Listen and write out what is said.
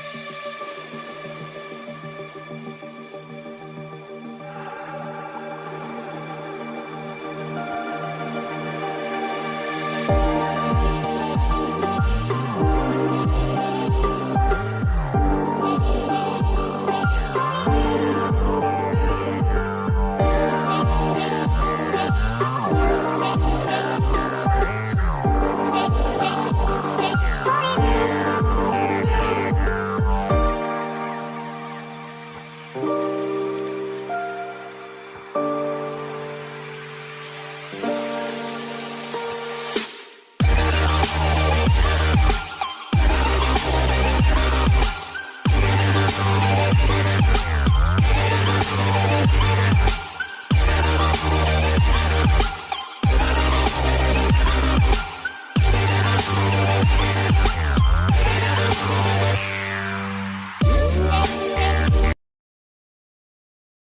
す